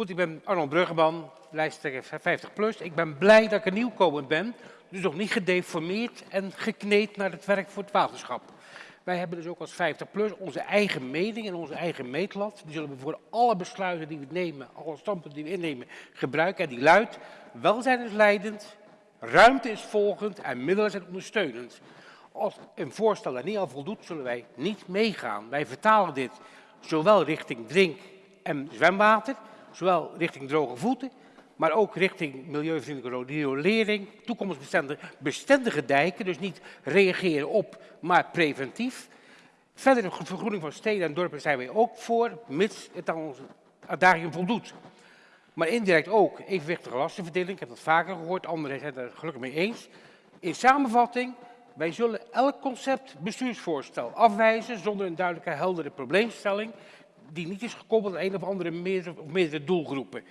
Goed, ik ben Arnold Bruggeman, lijsttrekker 50 plus. Ik ben blij dat ik een nieuwkomer ben, dus nog niet gedeformeerd en gekneed naar het werk voor het waterschap. Wij hebben dus ook als 50 plus onze eigen mening en onze eigen meetlat. Die zullen we voor alle besluiten die we nemen, alle standpunten die we innemen, gebruiken. En die luidt, welzijn is leidend, ruimte is volgend en middelen zijn ondersteunend. Als een voorstel daar niet al voldoet, zullen wij niet meegaan. Wij vertalen dit zowel richting drink- en zwemwater, zowel richting droge voeten, maar ook richting milieuvriendelijke riolering, toekomstbestendige bestendige dijken, dus niet reageren op, maar preventief. Verder de vergroening van steden en dorpen zijn wij ook voor, mits het aan onze uitdaging voldoet. Maar indirect ook evenwichtige lastenverdeling, ik heb dat vaker gehoord, anderen zijn het er gelukkig mee eens. In samenvatting, wij zullen elk concept bestuursvoorstel afwijzen zonder een duidelijke, heldere probleemstelling die niet is gekoppeld aan een of andere meerdere, of meerdere doelgroepen.